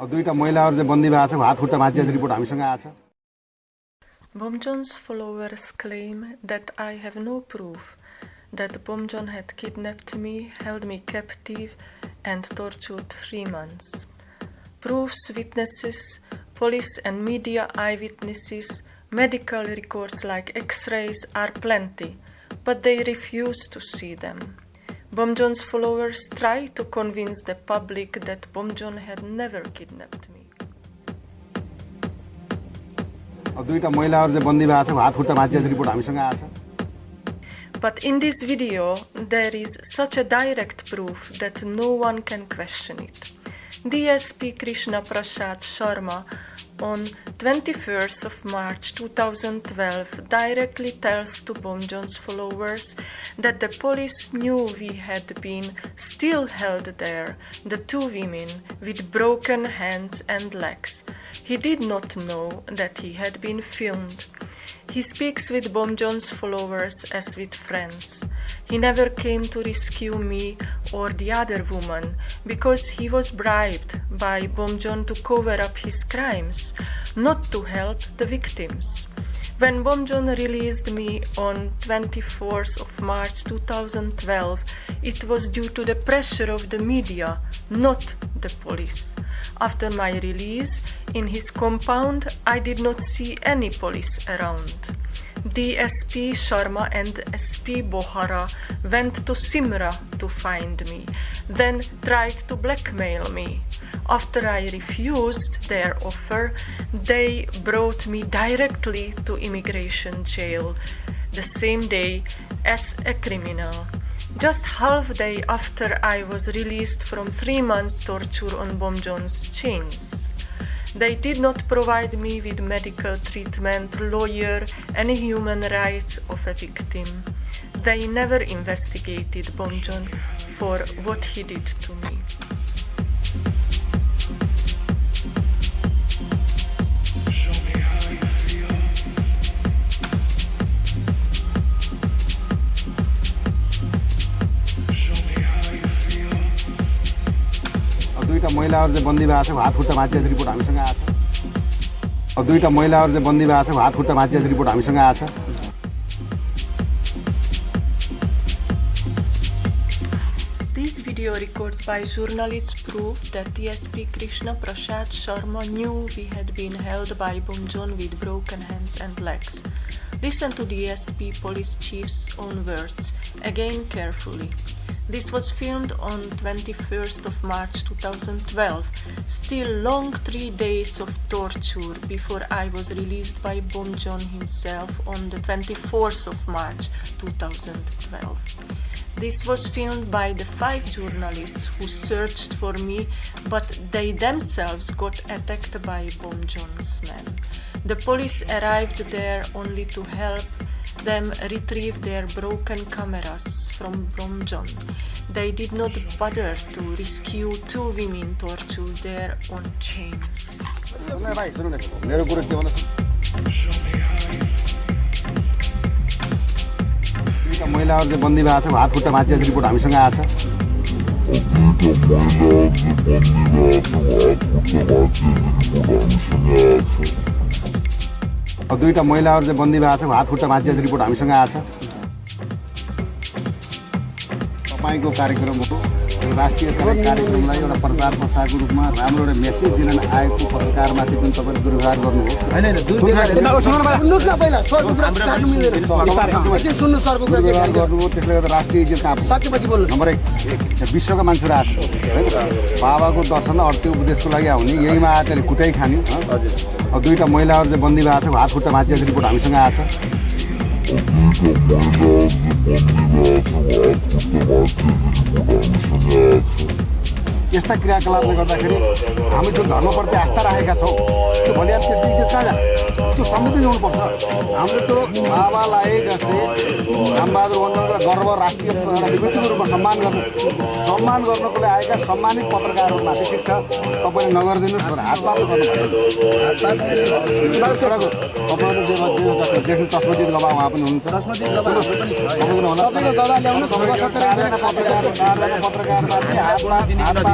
अब दुईवटा महिलाहरू चाहिँ बन्दी भएको छ हात खुट्टा भाँचिएको रिपोर्ट हामीसँग आएको छ Bomjon's followers claim that I have no proof that Bomjon had kidnapped me, held me captive, and tortured three months. Proofs, witnesses, police and media eyewitnesses, medical records like x rays are plenty, but they refuse to see them. Bom followers try to convince the public that Bom had never kidnapped me. But in this video, there is such a direct proof that no one can question it. DSP Krishna Prasad Sharma on 21st of March 2012 directly tells to Bomjon's followers that the police knew we had been still held there, the two women with broken hands and legs. He did not know that he had been filmed. He speaks with Bomjon's followers as with friends. He never came to rescue me or the other woman because he was bribed by Bomjon to cover up his crimes, not to help the victims. When Bomjon released me on 24th of March 2012, it was due to the pressure of the media, not the police. After my release, in his compound, I did not see any police around. DSP Sharma and SP Bohara went to Simra to find me, then tried to blackmail me. After I refused their offer, they brought me directly to immigration jail the same day as a criminal. Just half day after I was released from three months torture on Bomjon's chains. They did not provide me with medical treatment, lawyer, any human rights of a victim. They never investigated Bomjon for what he did to me. This video records by journalists prove that DSP Krishna Prasad Sharma knew he had been held by Bomjon with broken hands and legs. Listen to the SP police chief's own words, again carefully. This was filmed on 21st of March 2012, still long three days of torture before I was released by Bomjon himself on the 24th of March 2012. This was filmed by the five journalists who searched for me, but they themselves got attacked by Bomjon's men. The police arrived there only to help them retrieve their broken cameras from Bomjon. They did not bother to rescue two women tortured there on chains. दुईवटा महिलाहरू चाहिँ बन्दी भएको छ हात खुट्टा भाँचिएको report हामीसँग आएको छ। तपाईँको कार्यक्रम हो राष्ट्रिय कार्यक्रमलाई एउटा प्रचार प्रसारको रूपमा राम्रो एउटा मेसेज दिन आएको पत्रकारमाथि जुन तपाईँले दुर्व्यवहार गर्नुभयो। त्यसले गर्दा राष्ट्रिय नम्बर एक विश्वका मान्छेहरू आएको बाबाको दर्शन र अर्को उपदेशको लागि आउने यहीमा आएर कुटाइ खाने हजुर। अब दुईवटा महिलाहरू चाहिँ बन्दी भएको छ हात खुट्टा भाँचिएको रिपोर्ट हामीसँग आएको छ। Обидно, мы нас не подбираться, а отпустовать, если не куда начинаться. यस्ता क्रियाकलापले गर्दाखेरि हामी जुन धर्मप्रति आस्था राखेका छौँ त्यो भोलि अब त्यस त्यो कहाँ त्यो संविधान ल्याउनुपर्छ हामीले त्यो बाबालाई जस्तै रामबहादुर वन्दन र गर्व राष्ट्रिय एउटा विभूतिको रूपमा सम्मान गर्नु सम्मान गर्नको लागि आएका सम्मानित पत्रकारहरूमाथि ठिक छ। तपाईँले नगरिदिनुहोस् भनेर हात मात्र गर्नु तपाईँहरू जे देख्नु गवा उहाँ पनि हुनुहुन्छ। पत्रकारमाथि हातमा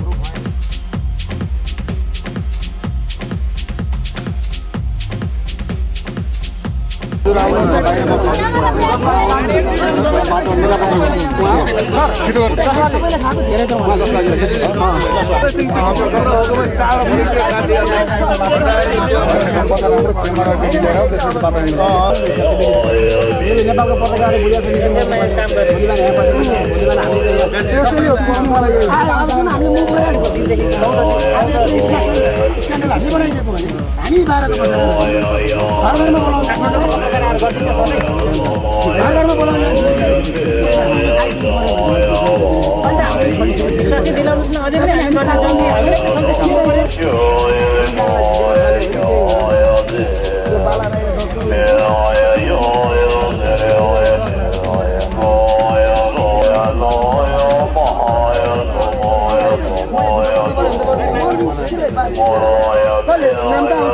नेपालको हामी बाह्र Vale, mandamos.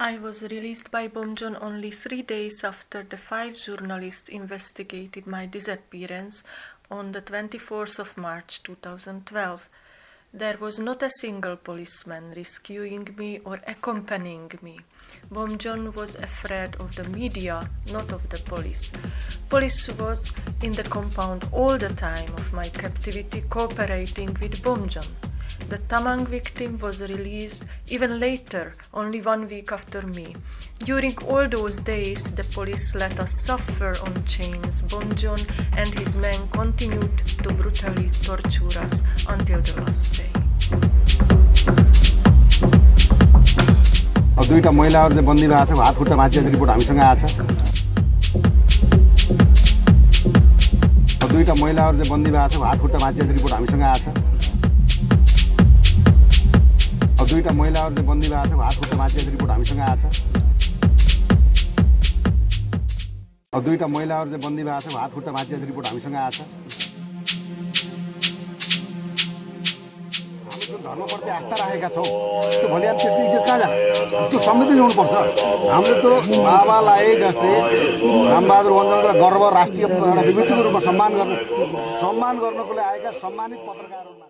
I was released by Bomjon only three days after the five journalists investigated my disappearance on the 24th of March 2012. There was not a single policeman rescuing me or accompanying me. Bomjon was afraid of the media, not of the police. Police was in the compound all the time of my captivity cooperating with Bomjon. The Tamang victim was released even later, only one week after me. During all those days, the police let us suffer on chains. Bomjon and his men continued to brutally torture us until the last day. अब दुईवटा महिलाहरू चाहिँ बन्दीमा आएको छ हात खुट्टा भाँचिएको report हामीसँग आएको छ दुईवटा महिलाहरू चाहिँ बन्दीमा आएको छ हात खुट्टा भाँचिएको रिपोर्ट हामीसँग आएको छ दुईवटा महिलाहरू चाहिँ बन्दी भएको छ हात खुट्टा भाँचिएको रिपोर्ट हामीसँग आएको छ। अब दुईवटा महिलाहरू चाहिँ बन्दी भएको छ हात खुट्टा भाँचिएको रिपोर्ट हामीसँग आएको छ। हामी जुन धर्मप्रति आस्था राखेका छौँ त्यो भोलि हामी त्यसको इज्जत कहाँ जाने त्यो संविधान ल्याउनुपर्छ हामीले त्यो बाबालाई जस्तै रामबहादुर र गर्व राष्ट्रिय एउटा विभूतिको रूपमा सम्मान गर्नु सम्मान गर्नको लागि आएका सम्मानित पत्रकारहरूमा।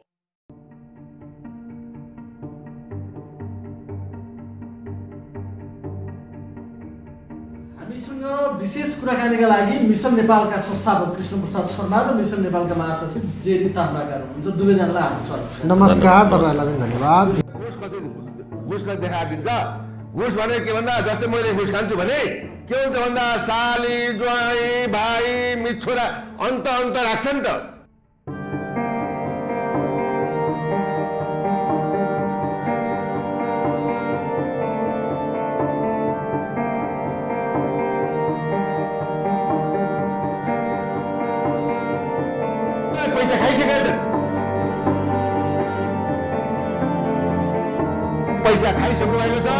हामीसँग विशेष कुराकानीका लागि मिसन नेपालका संस्थापक कृष्ण प्रसाद शर्मा र मिसन नेपालका महासचिव जेरी ताम्राकार हुनुहुन्छ। दुवैजनालाई हाम्रो स्वागत छ। नमस्कार तपाईँहरूलाई पनि धन्यवाद। घुस कसरी कसरी देखाइदिन्छ घुस भने के भन्दा जस्तै मैले घुस खान्छु भने के हुन्छ भन्दा साली ज्वाइँ भाइ मिच्छोरा अन्त अन्त राख्छ नि त। खाइसकेका छन् पैसा खाइसक्नु भएको छ।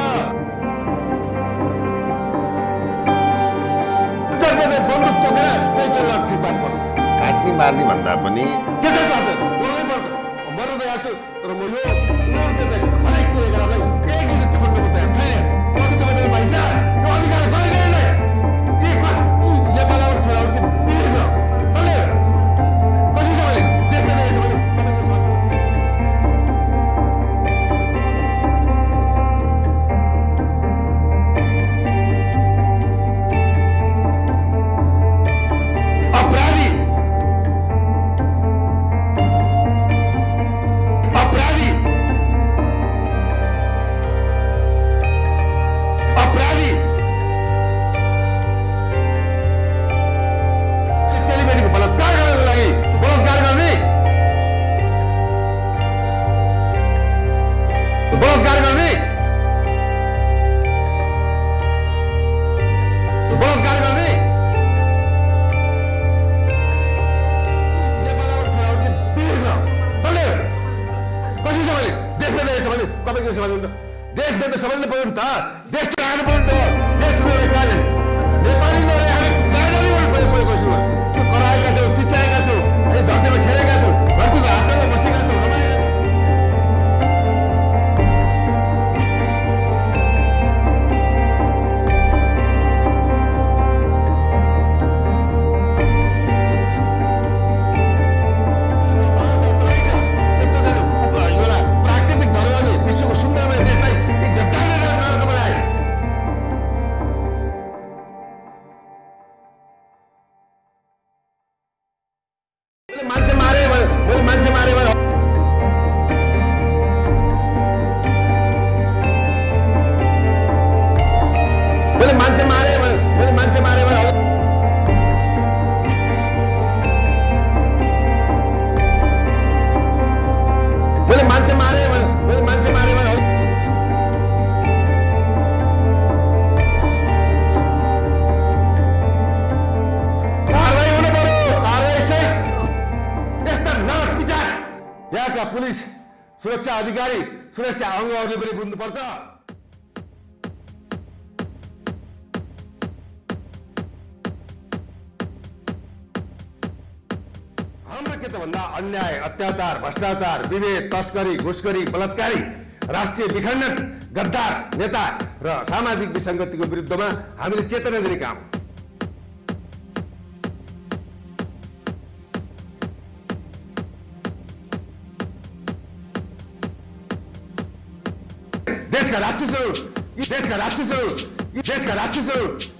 बन्दुक तोकेर काट्ने मार्ने भन्दा पनि अधिकारी सुरक्षा अङ्गहरूले पनि बुझ्नुपर्छ। हाम्रो के त भन्दा अन्याय अत्याचार भ्रष्टाचार विभेद तस्करी घुसखोरी बलात्कारी राष्ट्रिय विखण्डन गद्दार नेता र सामाजिक विसङ्गतिको विरुद्धमा हामीले चेतना दिने काम descaratizo, descaratizo, descaratizo.